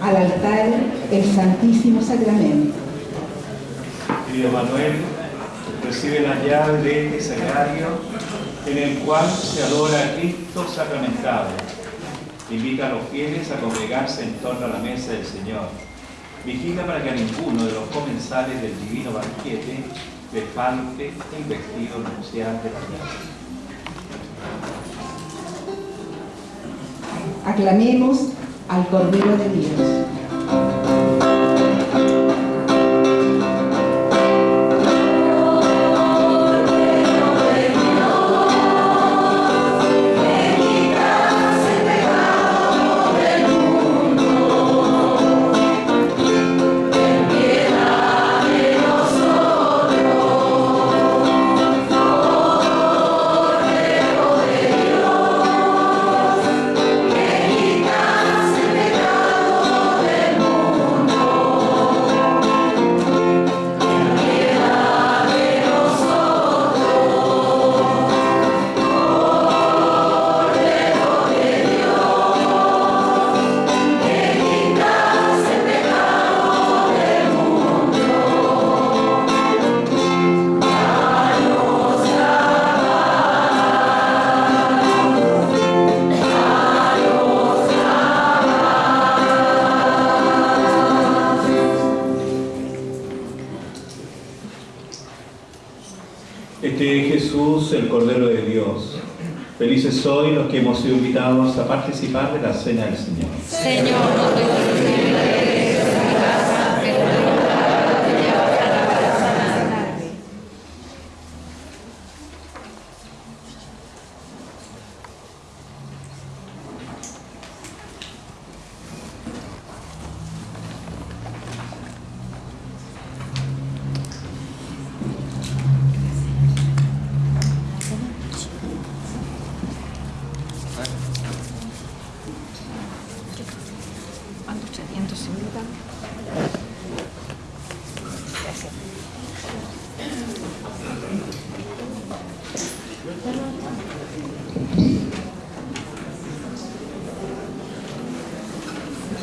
al altar el Santísimo Sacramento. Querido Manuel, recibe la llave de este sagrario en el cual se adora a Cristo sacramentado. Invita a los fieles a congregarse en torno a la mesa del Señor. Vigila para que a ninguno de los comensales del divino banquete le falte el vestido nupcial de la gracia. Aclamemos al Cordero de Dios. Este es Jesús, el Cordero de Dios. Felices hoy los que hemos sido invitados a participar de la Cena del Señor. Señor, no te 없습니다.